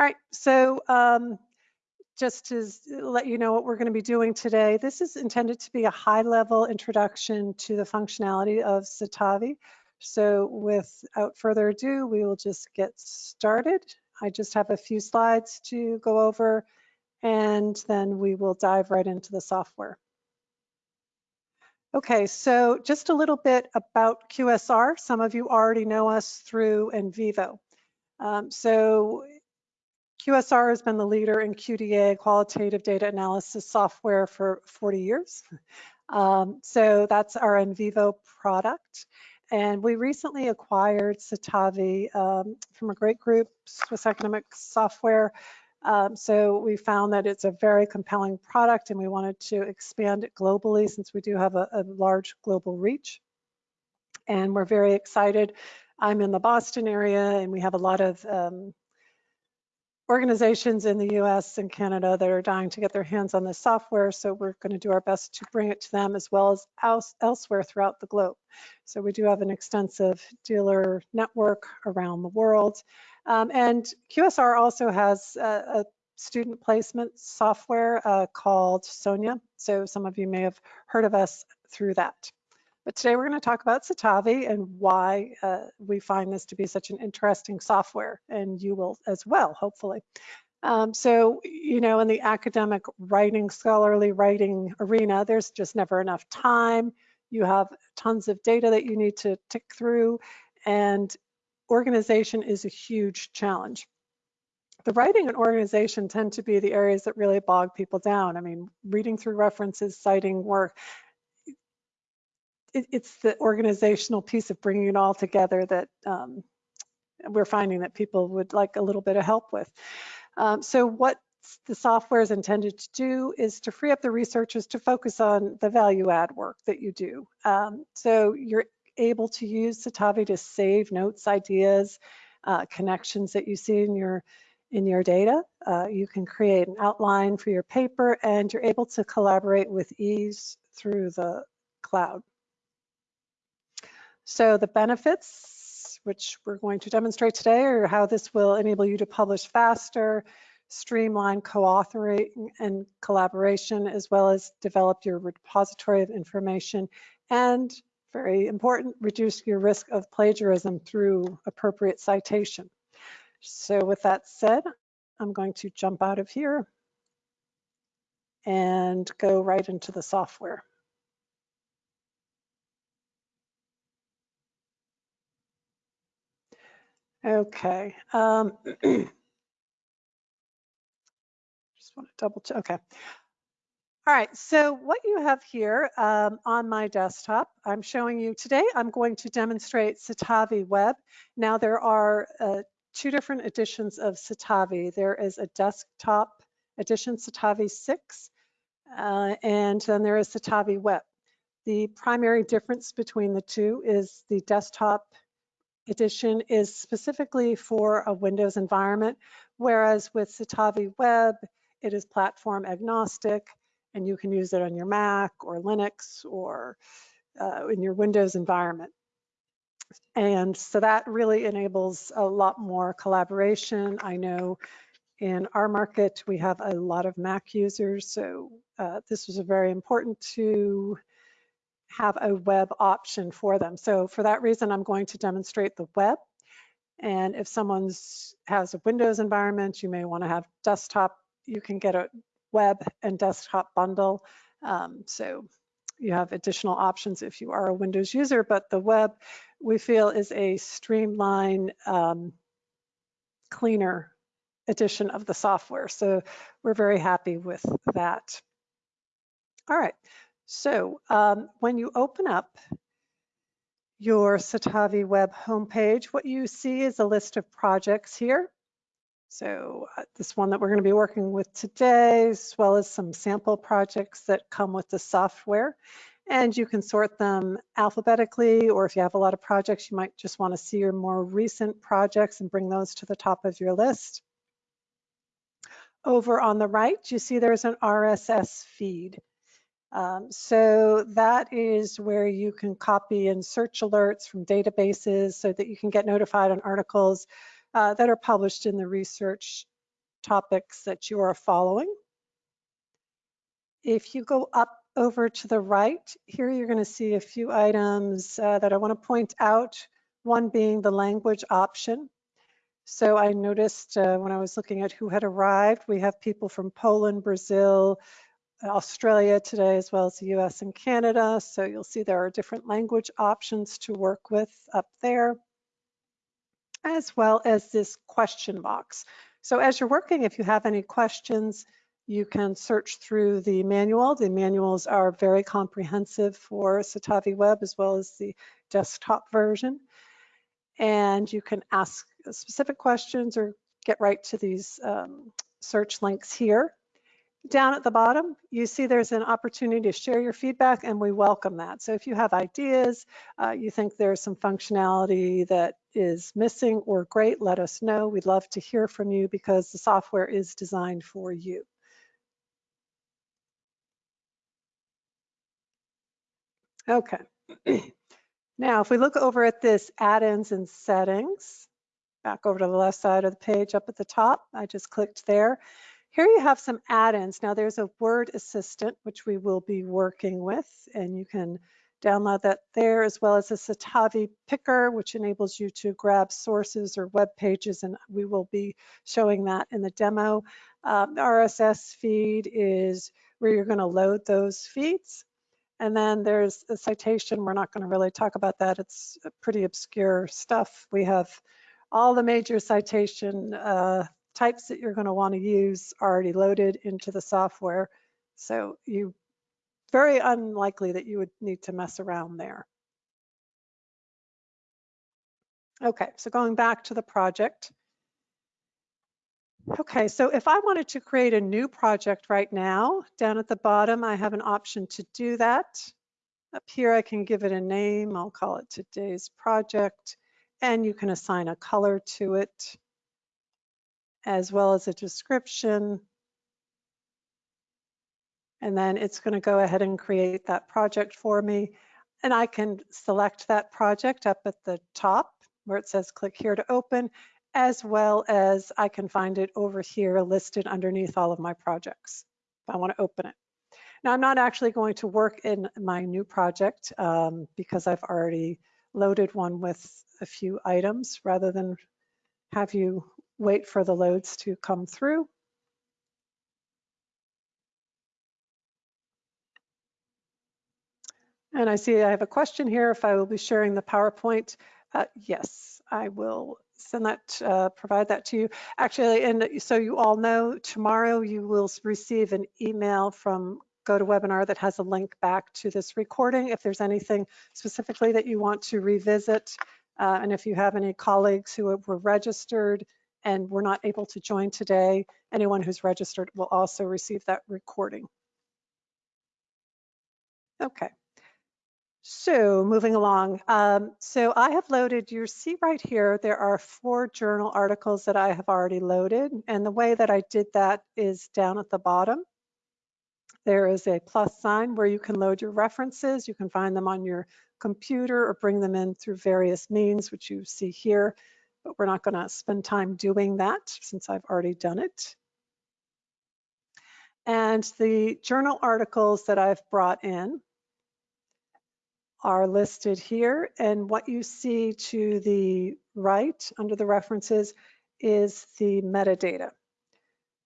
All right, so um, just to let you know what we're going to be doing today, this is intended to be a high-level introduction to the functionality of Citavi. So without further ado, we will just get started. I just have a few slides to go over, and then we will dive right into the software. Okay, so just a little bit about QSR. Some of you already know us through NVivo. Um, so QSR has been the leader in QDA, qualitative data analysis software for 40 years. Um, so that's our NVivo product. And we recently acquired Citavi um, from a great group, Swiss Academic Software. Um, so we found that it's a very compelling product and we wanted to expand it globally since we do have a, a large global reach. And we're very excited. I'm in the Boston area and we have a lot of um, organizations in the US and Canada that are dying to get their hands on this software. So we're going to do our best to bring it to them as well as else, elsewhere throughout the globe. So we do have an extensive dealer network around the world. Um, and QSR also has a, a student placement software uh, called Sonia. So some of you may have heard of us through that. But today we're going to talk about Citavi and why uh, we find this to be such an interesting software, and you will as well, hopefully. Um, so, you know, in the academic writing, scholarly writing arena, there's just never enough time. You have tons of data that you need to tick through, and organization is a huge challenge. The writing and organization tend to be the areas that really bog people down. I mean, reading through references, citing work, it, it's the organizational piece of bringing it all together that um, we're finding that people would like a little bit of help with. Um, so what the software is intended to do is to free up the researchers to focus on the value add work that you do. Um, so you're able to use Citavi to save notes, ideas, uh, connections that you see in your in your data. Uh, you can create an outline for your paper and you're able to collaborate with ease through the cloud. So the benefits, which we're going to demonstrate today, are how this will enable you to publish faster, streamline co-authoring and collaboration, as well as develop your repository of information, and very important, reduce your risk of plagiarism through appropriate citation. So with that said, I'm going to jump out of here and go right into the software. Okay. Um, just want to double check. Okay. All right, so what you have here um, on my desktop, I'm showing you today, I'm going to demonstrate Citavi Web. Now there are uh, two different editions of Citavi. There is a desktop edition, Citavi 6, uh, and then there is Citavi Web. The primary difference between the two is the desktop edition is specifically for a Windows environment, whereas with Citavi Web, it is platform agnostic and you can use it on your Mac or Linux or uh, in your Windows environment. And so that really enables a lot more collaboration. I know in our market, we have a lot of Mac users, so uh, this was very important to have a web option for them. So for that reason, I'm going to demonstrate the web. And if someone's has a Windows environment, you may want to have desktop. You can get a web and desktop bundle. Um, so you have additional options if you are a Windows user, but the web we feel is a streamlined, um, cleaner edition of the software. So we're very happy with that. All right, so um, when you open up your Citavi web homepage, what you see is a list of projects here. So uh, this one that we're going to be working with today, as well as some sample projects that come with the software. And you can sort them alphabetically, or if you have a lot of projects, you might just want to see your more recent projects and bring those to the top of your list. Over on the right, you see there's an RSS feed. Um, so that is where you can copy and search alerts from databases so that you can get notified on articles uh, that are published in the research topics that you are following. If you go up over to the right, here you're going to see a few items uh, that I want to point out, one being the language option. So I noticed uh, when I was looking at who had arrived, we have people from Poland, Brazil, Australia today, as well as the US and Canada. So you'll see there are different language options to work with up there, as well as this question box. So as you're working, if you have any questions, you can search through the manual. The manuals are very comprehensive for Citavi Web as well as the desktop version. And you can ask specific questions or get right to these um, search links here. Down at the bottom, you see there's an opportunity to share your feedback and we welcome that. So if you have ideas, uh, you think there's some functionality that is missing or great, let us know. We'd love to hear from you because the software is designed for you. Okay. now, if we look over at this add-ins and settings, back over to the left side of the page up at the top, I just clicked there. Here you have some add-ins. Now there's a word assistant, which we will be working with, and you can download that there, as well as a Citavi picker, which enables you to grab sources or web pages, and we will be showing that in the demo. Um, RSS feed is where you're gonna load those feeds. And then there's a citation. We're not gonna really talk about that. It's pretty obscure stuff. We have all the major citation uh, types that you're going to want to use are already loaded into the software. So you very unlikely that you would need to mess around there. Okay, so going back to the project. Okay, so if I wanted to create a new project right now, down at the bottom, I have an option to do that. Up here, I can give it a name. I'll call it today's project, and you can assign a color to it as well as a description. And then it's going to go ahead and create that project for me. And I can select that project up at the top where it says click here to open, as well as I can find it over here listed underneath all of my projects if I want to open it. Now I'm not actually going to work in my new project um, because I've already loaded one with a few items rather than have you wait for the loads to come through. And I see I have a question here if I will be sharing the PowerPoint. Uh, yes, I will send that, uh, provide that to you. Actually, and so you all know, tomorrow you will receive an email from GoToWebinar that has a link back to this recording. If there's anything specifically that you want to revisit, uh, and if you have any colleagues who were registered and were not able to join today, anyone who's registered will also receive that recording. Okay. So moving along, um, so I have loaded, you see right here, there are four journal articles that I have already loaded. And the way that I did that is down at the bottom. There is a plus sign where you can load your references. You can find them on your computer or bring them in through various means, which you see here but we're not gonna spend time doing that since I've already done it. And the journal articles that I've brought in are listed here. And what you see to the right under the references is the metadata.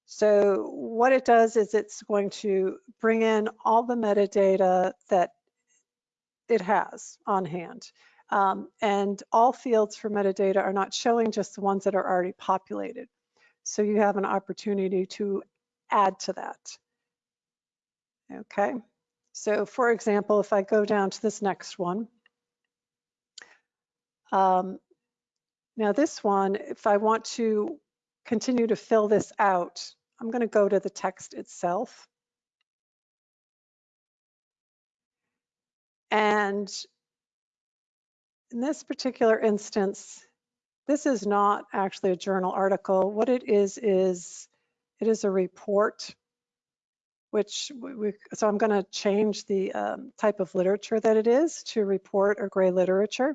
So what it does is it's going to bring in all the metadata that it has on hand. Um, and all fields for metadata are not showing just the ones that are already populated. So you have an opportunity to add to that. Okay, so for example, if I go down to this next one, um, now this one, if I want to continue to fill this out, I'm going to go to the text itself. And in this particular instance, this is not actually a journal article. What it is, is it is a report, which we, so I'm gonna change the um, type of literature that it is to report or gray literature.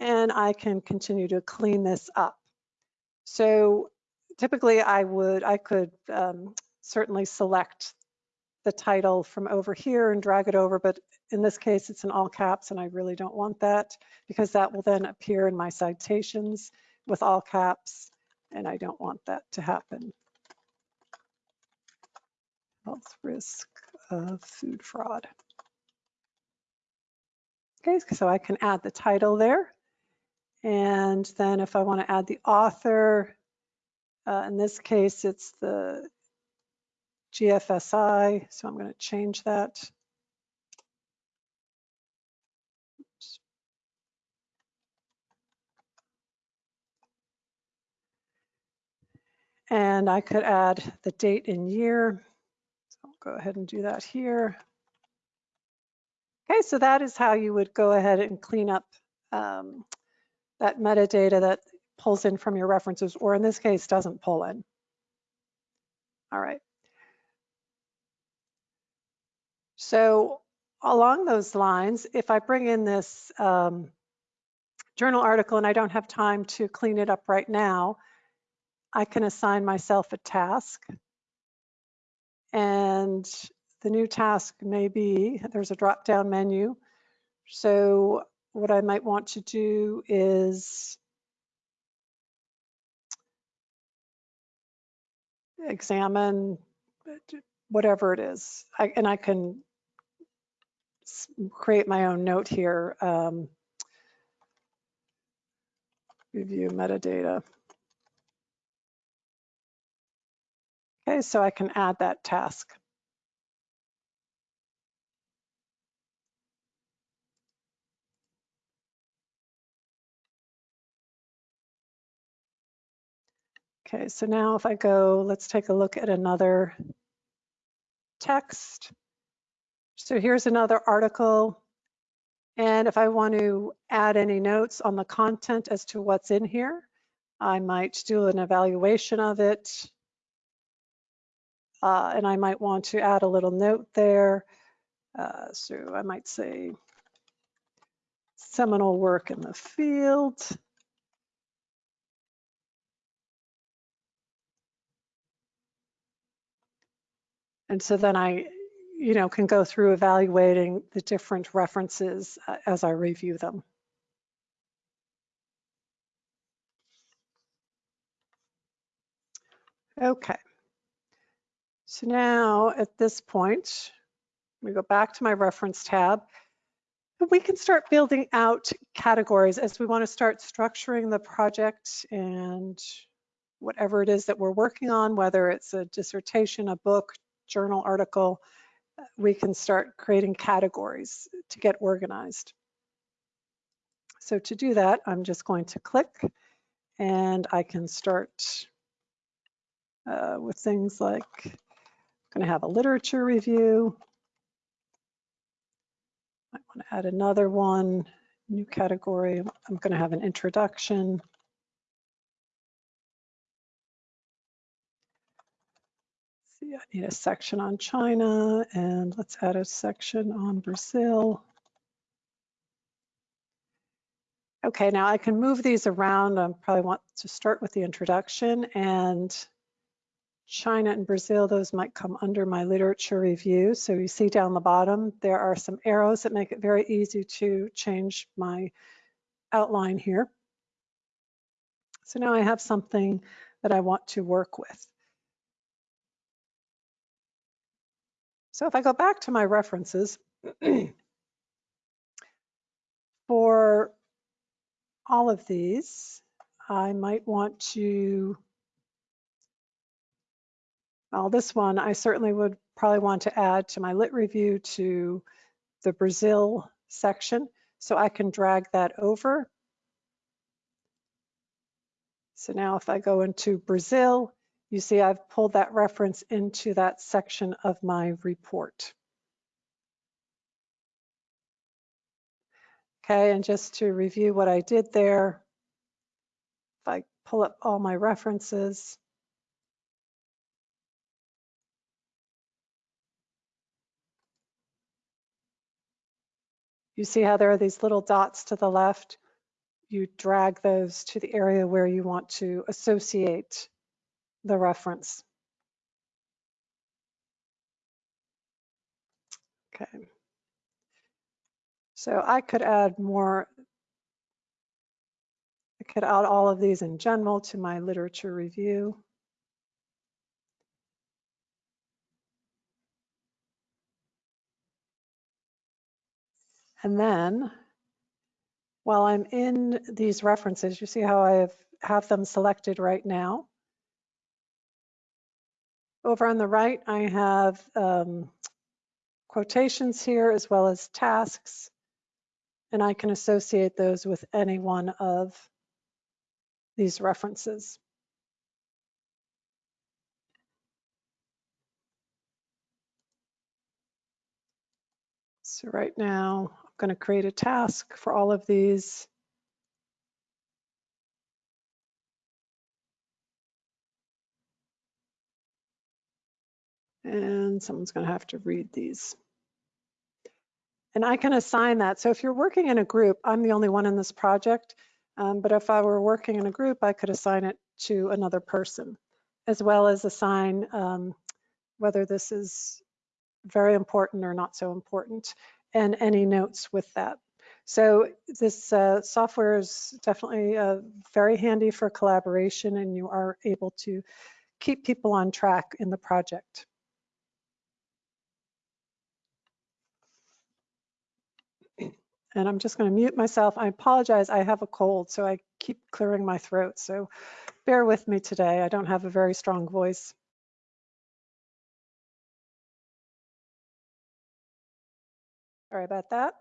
And I can continue to clean this up. So typically I would, I could um, certainly select the title from over here and drag it over, but in this case, it's in all caps and I really don't want that because that will then appear in my citations with all caps and I don't want that to happen. Health risk of food fraud. Okay, so I can add the title there. And then if I want to add the author, uh, in this case, it's the GFSI, so I'm going to change that. And I could add the date and year. So I'll go ahead and do that here. Okay, so that is how you would go ahead and clean up um, that metadata that pulls in from your references, or in this case, doesn't pull in. All right. So along those lines, if I bring in this um, journal article and I don't have time to clean it up right now, I can assign myself a task. And the new task may be, there's a drop down menu. So what I might want to do is examine whatever it is. I, and I can create my own note here. Um, review metadata. Okay, so I can add that task. Okay, so now if I go, let's take a look at another text. So here's another article. And if I want to add any notes on the content as to what's in here, I might do an evaluation of it. Uh, and I might want to add a little note there. Uh, so I might say seminal work in the field. And so then I, you know, can go through evaluating the different references uh, as I review them. Okay. So now at this point, we go back to my reference tab. We can start building out categories as we want to start structuring the project and whatever it is that we're working on, whether it's a dissertation, a book, journal article, we can start creating categories to get organized. So to do that, I'm just going to click and I can start uh, with things like, going to have a literature review. I want to add another one, new category. I'm going to have an introduction. see, I need a section on China and let's add a section on Brazil. Okay, now I can move these around. I probably want to start with the introduction and China and Brazil, those might come under my literature review. So you see down the bottom, there are some arrows that make it very easy to change my outline here. So now I have something that I want to work with. So if I go back to my references, for all of these, I might want to, well, this one I certainly would probably want to add to my lit review to the Brazil section. So I can drag that over. So now if I go into Brazil, you see I've pulled that reference into that section of my report. Okay, and just to review what I did there, if I pull up all my references, you see how there are these little dots to the left? You drag those to the area where you want to associate the reference. Okay. So I could add more, I could add all of these in general to my literature review. And then while I'm in these references, you see how I have, have them selected right now. Over on the right, I have um, quotations here as well as tasks, and I can associate those with any one of these references. So right now, going to create a task for all of these. And someone's going to have to read these. And I can assign that. So if you're working in a group, I'm the only one in this project, um, but if I were working in a group, I could assign it to another person, as well as assign um, whether this is very important or not so important, and any notes with that. So this uh, software is definitely uh, very handy for collaboration, and you are able to keep people on track in the project. And I'm just going to mute myself. I apologize. I have a cold, so I keep clearing my throat. So bear with me today. I don't have a very strong voice. Sorry about that.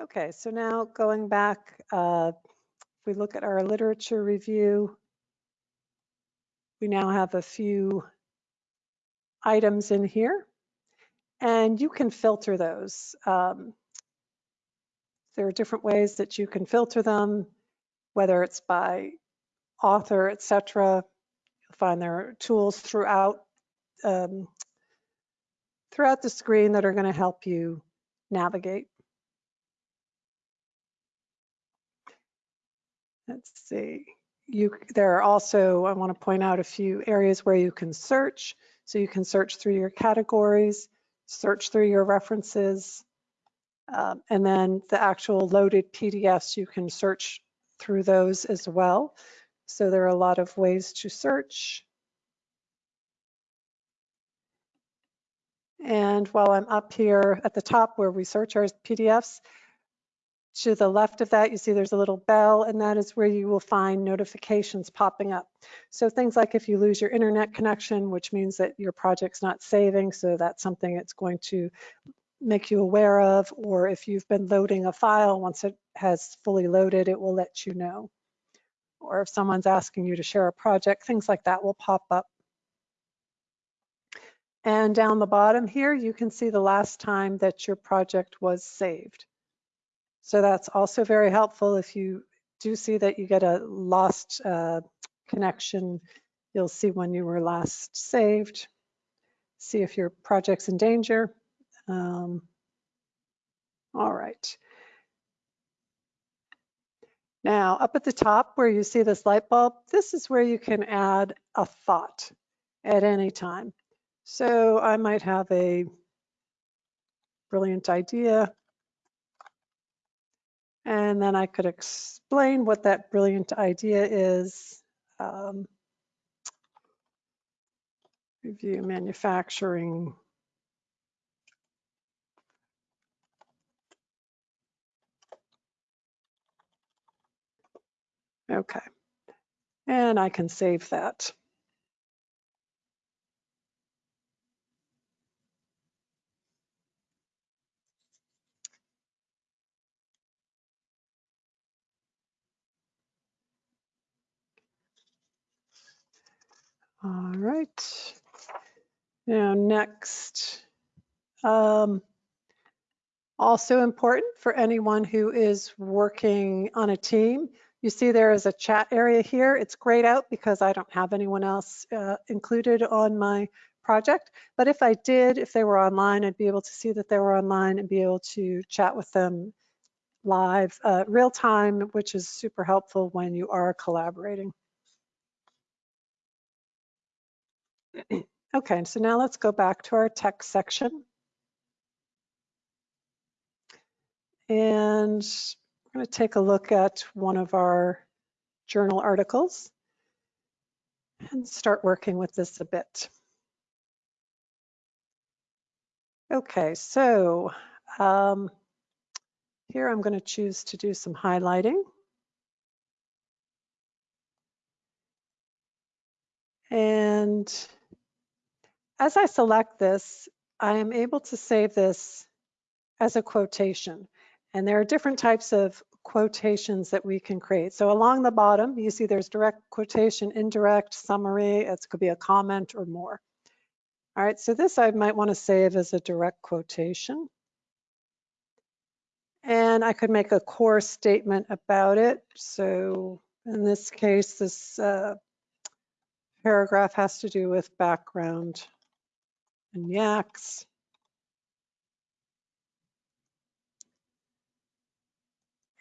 Okay, so now going back, uh, if we look at our literature review, we now have a few items in here and you can filter those. Um, there are different ways that you can filter them, whether it's by author, etc. You'll find there are tools throughout um, throughout the screen that are going to help you navigate. Let's see. You, there are also, I want to point out a few areas where you can search. So you can search through your categories, search through your references, um, and then the actual loaded PDFs, you can search through those as well. So there are a lot of ways to search. And while I'm up here at the top where we search our PDFs, to the left of that, you see there's a little bell, and that is where you will find notifications popping up. So things like if you lose your internet connection, which means that your project's not saving, so that's something it's going to make you aware of, or if you've been loading a file, once it has fully loaded, it will let you know. Or if someone's asking you to share a project, things like that will pop up. And down the bottom here, you can see the last time that your project was saved. So that's also very helpful if you do see that you get a lost uh, connection. You'll see when you were last saved, see if your project's in danger. Um, all right. Now, up at the top where you see this light bulb, this is where you can add a thought at any time. So I might have a brilliant idea and then I could explain what that brilliant idea is. Um, review manufacturing. Okay, and I can save that. All right. Now next, um, also important for anyone who is working on a team, you see there is a chat area here. It's grayed out because I don't have anyone else uh, included on my project. But if I did, if they were online, I'd be able to see that they were online and be able to chat with them live, uh, real time, which is super helpful when you are collaborating. Okay, so now let's go back to our text section. And we're going to take a look at one of our journal articles and start working with this a bit. Okay, so um, here I'm going to choose to do some highlighting. And as I select this, I am able to save this as a quotation. And there are different types of quotations that we can create. So along the bottom, you see there's direct quotation, indirect, summary, it could be a comment or more. All right, so this I might want to save as a direct quotation. And I could make a core statement about it. So in this case, this uh, paragraph has to do with background and yaks.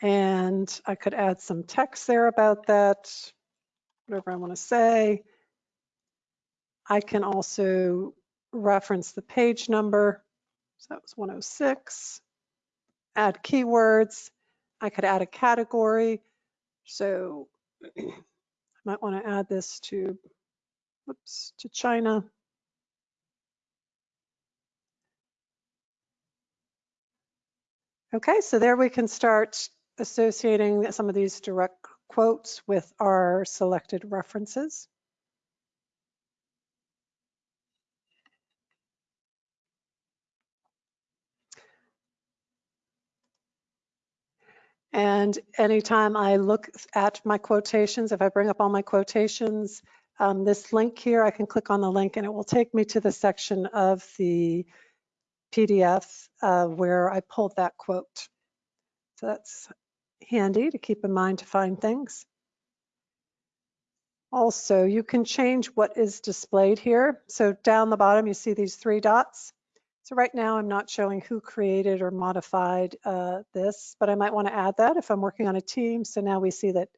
And I could add some text there about that, whatever I want to say. I can also reference the page number. So that was 106. Add keywords. I could add a category. So I might want to add this to, whoops, to China. Okay, so there we can start associating some of these direct quotes with our selected references. And anytime I look at my quotations, if I bring up all my quotations, um, this link here, I can click on the link and it will take me to the section of the PDF uh, where I pulled that quote. So that's handy to keep in mind to find things. Also, you can change what is displayed here. So down the bottom, you see these three dots. So right now, I'm not showing who created or modified uh, this, but I might want to add that if I'm working on a team. So now we see that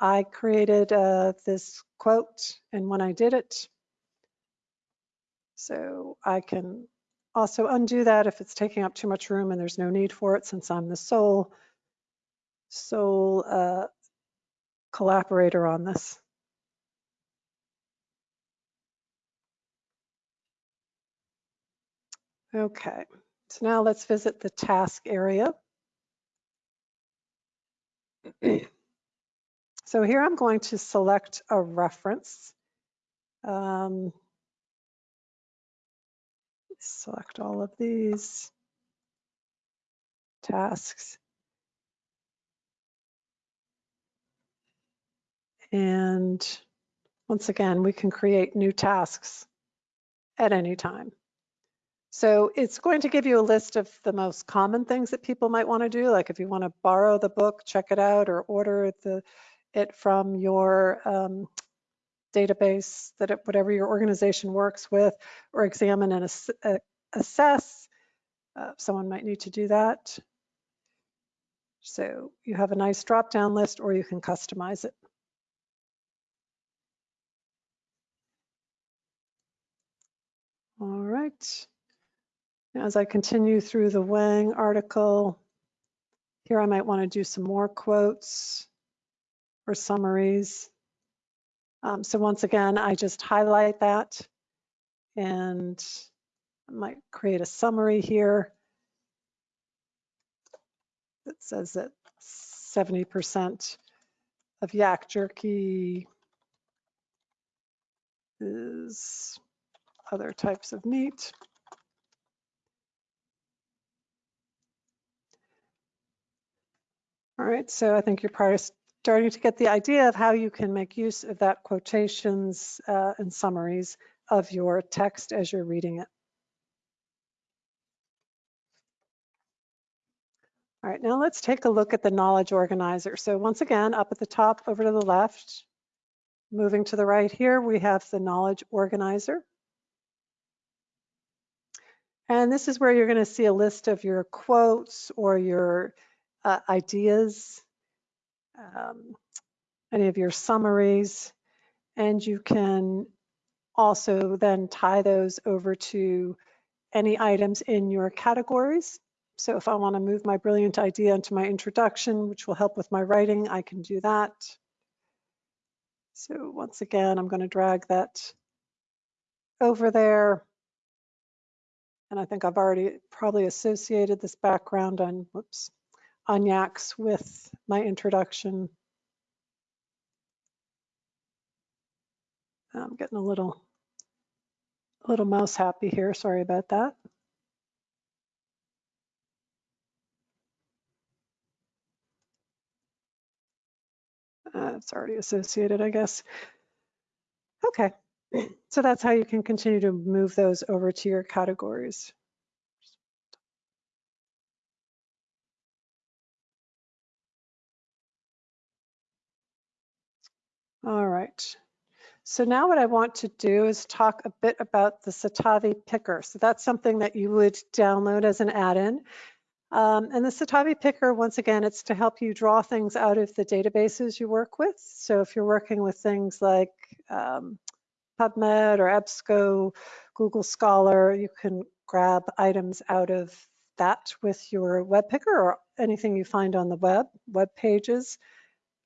I created uh, this quote and when I did it. So I can also undo that if it's taking up too much room and there's no need for it since I'm the sole sole uh, collaborator on this. Okay, so now let's visit the task area. so here I'm going to select a reference. Um, select all of these tasks. And once again, we can create new tasks at any time. So it's going to give you a list of the most common things that people might want to do, like if you want to borrow the book, check it out, or order the, it from your um, database, that it, whatever your organization works with, or examine and ass uh, assess. Uh, someone might need to do that. So you have a nice drop-down list, or you can customize it. All right. As I continue through the Wang article, here I might want to do some more quotes or summaries. Um, so once again, I just highlight that and I might create a summary here that says that 70% of yak jerky is other types of meat. All right, so I think you're probably starting to get the idea of how you can make use of that quotations uh, and summaries of your text as you're reading it. All right, now let's take a look at the knowledge organizer. So once again, up at the top over to the left, moving to the right here, we have the knowledge organizer. And this is where you're going to see a list of your quotes or your uh, ideas, um, any of your summaries, and you can also then tie those over to any items in your categories. So if I want to move my brilliant idea into my introduction, which will help with my writing, I can do that. So once again, I'm going to drag that over there. And I think I've already probably associated this background on, whoops, on Yax with my introduction. I'm getting a little, a little mouse happy here. Sorry about that. Uh, it's already associated, I guess. Okay, so that's how you can continue to move those over to your categories. All right. So now what I want to do is talk a bit about the Citavi picker. So that's something that you would download as an add-in. Um, and the Citavi Picker, once again, it's to help you draw things out of the databases you work with. So if you're working with things like um, PubMed or EBSCO, Google Scholar, you can grab items out of that with your web picker or anything you find on the web, web pages.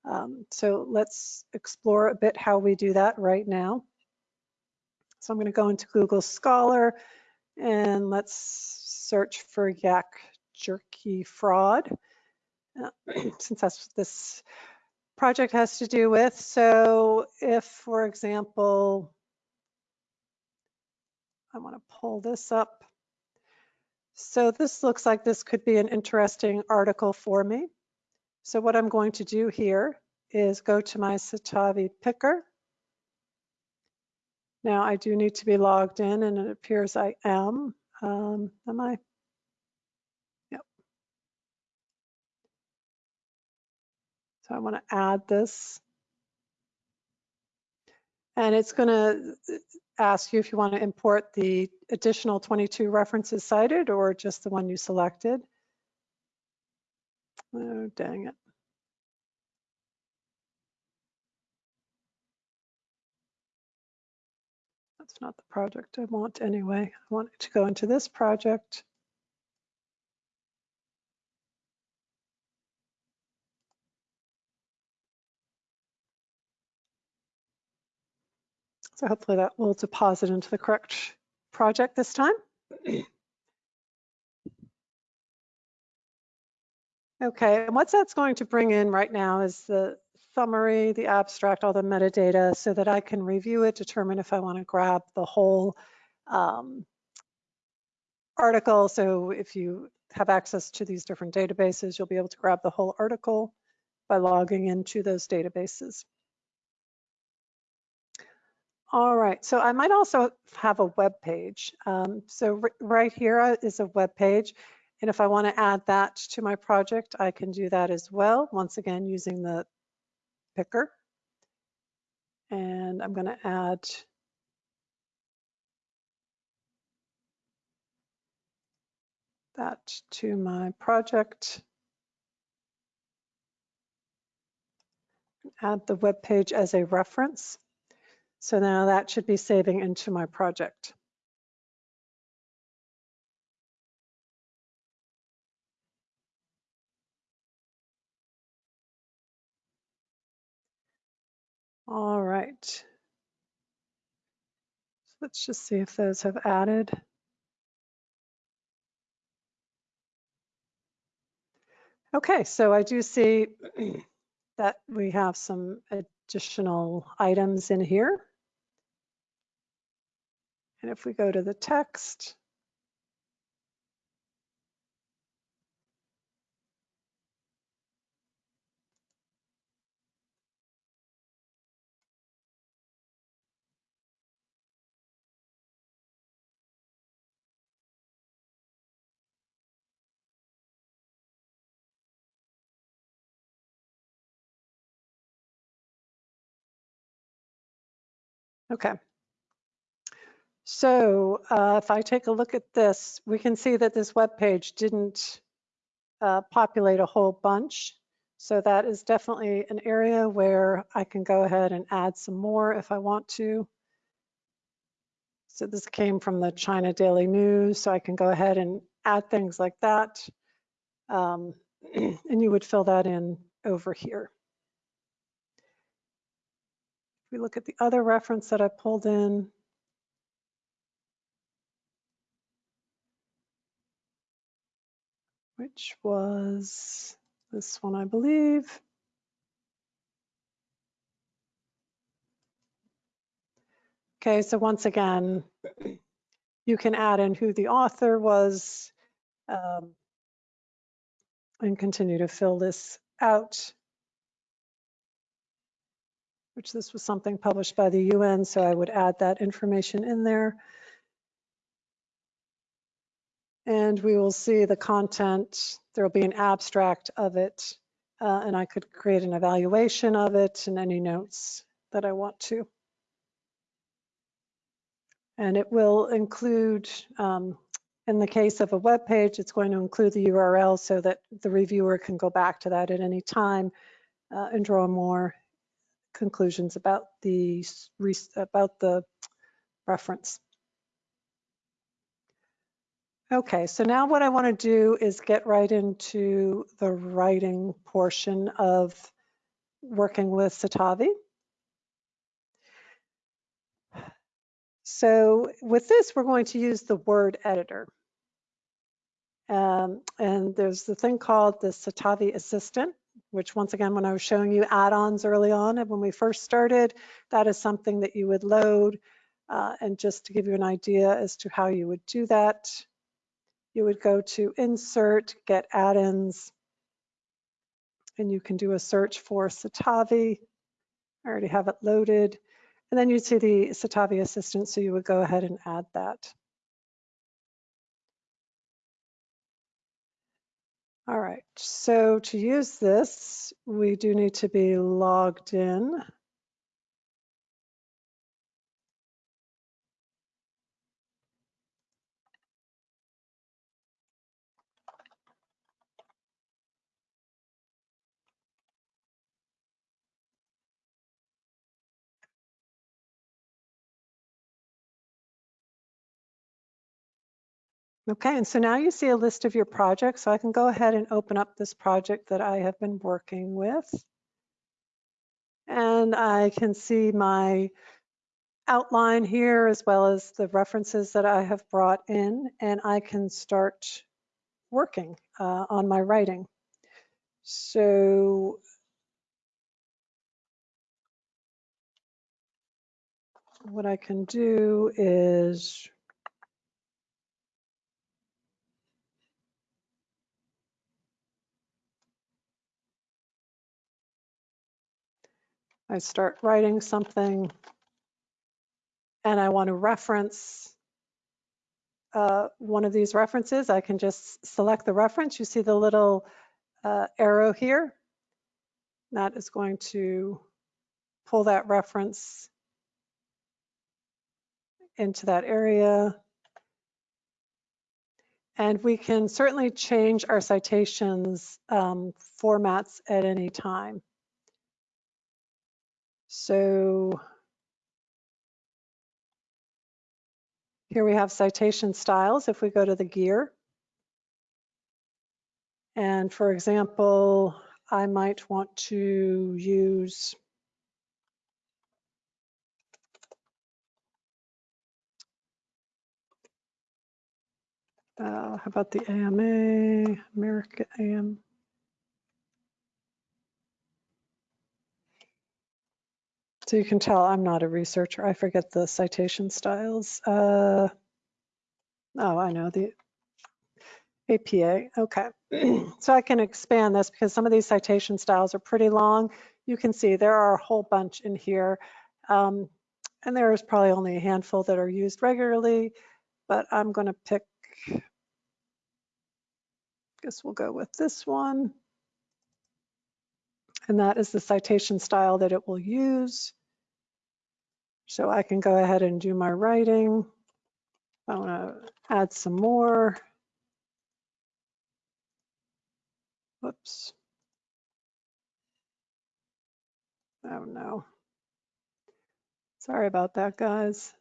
Um, so let's explore a bit how we do that right now. So I'm going to go into Google Scholar and let's search for Yak jerky fraud, uh, since that's what this project has to do with. So if, for example, I want to pull this up. So this looks like this could be an interesting article for me. So what I'm going to do here is go to my Citavi picker. Now I do need to be logged in and it appears I am. Um, am I? Yep. So I want to add this. And it's going to ask you if you want to import the additional 22 references cited or just the one you selected. Oh, dang it. That's not the project I want anyway. I want it to go into this project. So hopefully that will deposit into the correct project this time. Okay, and what that's going to bring in right now is the summary, the abstract, all the metadata so that I can review it, determine if I want to grab the whole um, article. So if you have access to these different databases, you'll be able to grab the whole article by logging into those databases. All right, so I might also have a web page. Um, so right here is a web page. And if I want to add that to my project, I can do that as well. Once again, using the picker. And I'm going to add that to my project. Add the web page as a reference. So now that should be saving into my project. Right. So let's just see if those have added. Okay, so I do see that we have some additional items in here. And if we go to the text, Okay. So uh, if I take a look at this, we can see that this web page didn't uh, populate a whole bunch. So that is definitely an area where I can go ahead and add some more if I want to. So this came from the China Daily News, so I can go ahead and add things like that. Um, and you would fill that in over here. If we look at the other reference that I pulled in, which was this one, I believe. Okay, so once again, you can add in who the author was um, and continue to fill this out, which this was something published by the UN, so I would add that information in there. And we will see the content. There will be an abstract of it, uh, and I could create an evaluation of it and any notes that I want to. And it will include, um, in the case of a web page, it's going to include the URL so that the reviewer can go back to that at any time uh, and draw more conclusions about the about the reference. Okay, so now what I want to do is get right into the writing portion of working with Citavi. So with this, we're going to use the word editor. Um, and there's the thing called the Citavi Assistant, which once again, when I was showing you add-ons early on and when we first started, that is something that you would load. Uh, and just to give you an idea as to how you would do that, you would go to Insert, Get Add-ins, and you can do a search for Citavi. I already have it loaded. And then you'd see the Citavi assistant, so you would go ahead and add that. All right, so to use this, we do need to be logged in. Okay, and so now you see a list of your projects. So I can go ahead and open up this project that I have been working with. And I can see my outline here as well as the references that I have brought in and I can start working uh, on my writing. So what I can do is I start writing something and I want to reference uh, one of these references, I can just select the reference. You see the little uh, arrow here. That is going to pull that reference into that area. And we can certainly change our citations um, formats at any time. So here we have citation styles. If we go to the gear, and for example, I might want to use Uh, how about the AMA, America AM? So you can tell I'm not a researcher. I forget the citation styles. Uh, oh, I know the APA. Okay. so I can expand this because some of these citation styles are pretty long. You can see there are a whole bunch in here. Um, and there is probably only a handful that are used regularly, but I'm going to pick, I guess we'll go with this one. And that is the citation style that it will use. So I can go ahead and do my writing. I want to add some more. Whoops. Oh no. Sorry about that, guys.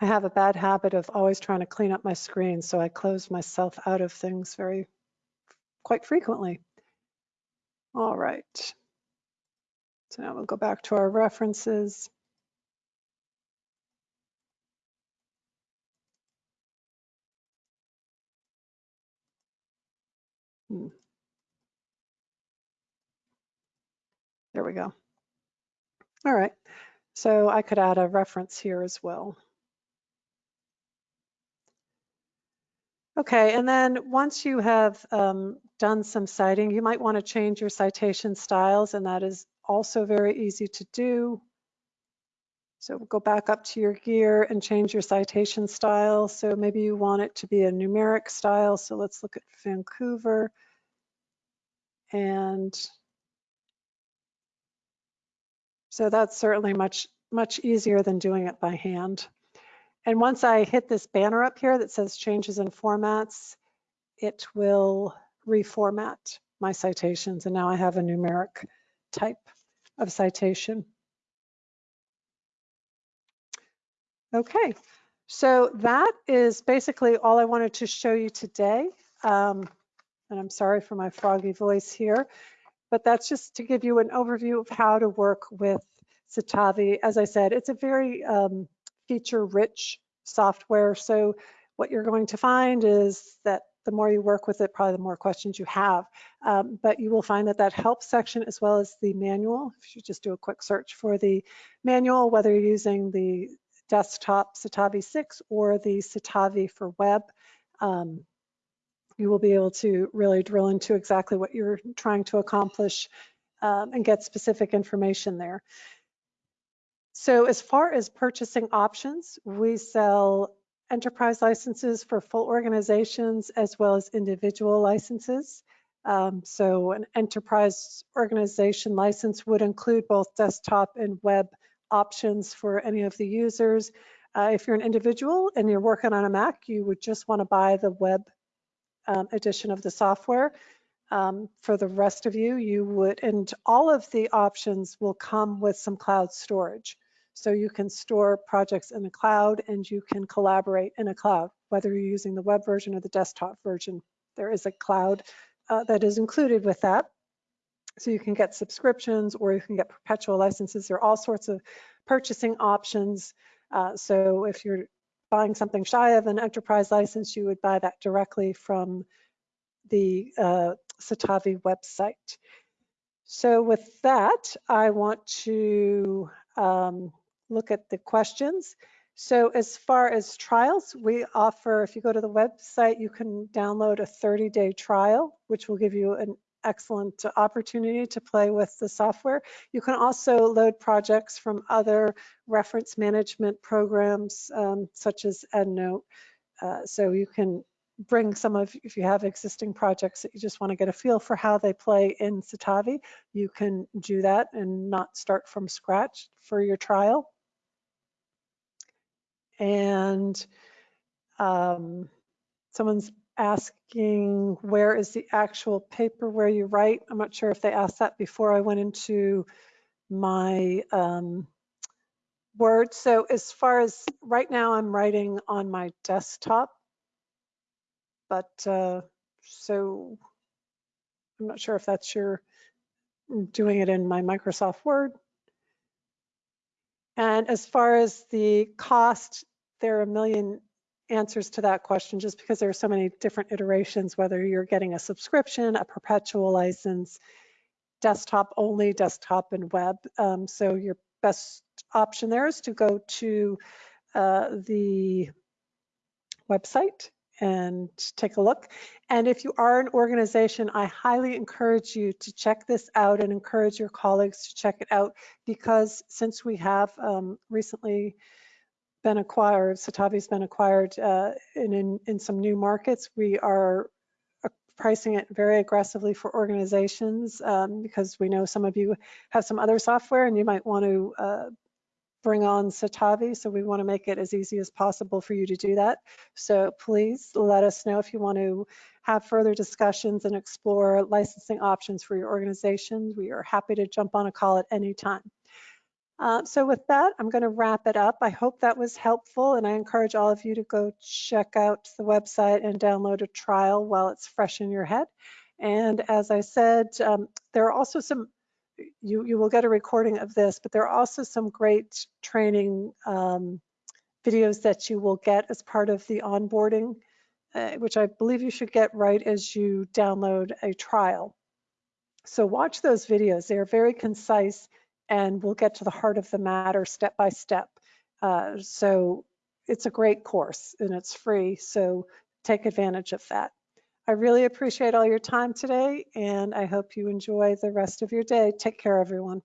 I have a bad habit of always trying to clean up my screen, so I close myself out of things very quite frequently. All right. So now we'll go back to our references. Hmm. There we go. All right. So I could add a reference here as well. Okay, and then once you have um, done some citing, you might want to change your citation styles, and that is also very easy to do. So go back up to your gear and change your citation style. So maybe you want it to be a numeric style. So let's look at Vancouver. And so that's certainly much, much easier than doing it by hand. And once I hit this banner up here that says changes in formats, it will reformat my citations. And now I have a numeric type of citation. Okay, so that is basically all I wanted to show you today. Um, and I'm sorry for my froggy voice here, but that's just to give you an overview of how to work with Citavi. As I said, it's a very um, feature-rich software. So what you're going to find is that the more you work with it, probably the more questions you have. Um, but you will find that that help section as well as the manual, if you just do a quick search for the manual, whether you're using the desktop Citavi 6 or the Citavi for web, um, you will be able to really drill into exactly what you're trying to accomplish um, and get specific information there. So as far as purchasing options, we sell enterprise licenses for full organizations as well as individual licenses. Um, so an enterprise organization license would include both desktop and web options for any of the users. Uh, if you're an individual and you're working on a Mac, you would just want to buy the web um, edition of the software. Um, for the rest of you, you would, and all of the options will come with some cloud storage. So you can store projects in the cloud and you can collaborate in a cloud, whether you're using the web version or the desktop version. There is a cloud uh, that is included with that. So you can get subscriptions or you can get perpetual licenses. There are all sorts of purchasing options. Uh, so if you're buying something shy of an enterprise license, you would buy that directly from the uh, Citavi website. So with that, I want to um, look at the questions. So as far as trials, we offer, if you go to the website, you can download a 30-day trial, which will give you an excellent opportunity to play with the software. You can also load projects from other reference management programs, um, such as EndNote. Uh, so you can bring some of, if you have existing projects that you just want to get a feel for how they play in Citavi, you can do that and not start from scratch for your trial. And um, someone's asking where is the actual paper where you write. I'm not sure if they asked that before I went into my um, Word. So as far as right now, I'm writing on my desktop, but uh, so I'm not sure if that's your doing it in my Microsoft Word. And as far as the cost, there are a million answers to that question just because there are so many different iterations, whether you're getting a subscription, a perpetual license, desktop only, desktop and web. Um, so your best option there is to go to uh, the website and take a look. And if you are an organization, I highly encourage you to check this out and encourage your colleagues to check it out because since we have um, recently been acquired, Citavi's been acquired uh, in, in, in some new markets, we are pricing it very aggressively for organizations um, because we know some of you have some other software and you might want to uh, bring on Citavi. So we want to make it as easy as possible for you to do that. So please let us know if you want to have further discussions and explore licensing options for your organization. We are happy to jump on a call at any time. Uh, so with that, I'm going to wrap it up. I hope that was helpful and I encourage all of you to go check out the website and download a trial while it's fresh in your head. And as I said, um, there are also some, you, you will get a recording of this, but there are also some great training um, videos that you will get as part of the onboarding, uh, which I believe you should get right as you download a trial. So watch those videos. They are very concise and we'll get to the heart of the matter step by step. Uh, so it's a great course and it's free, so take advantage of that. I really appreciate all your time today and I hope you enjoy the rest of your day. Take care, everyone.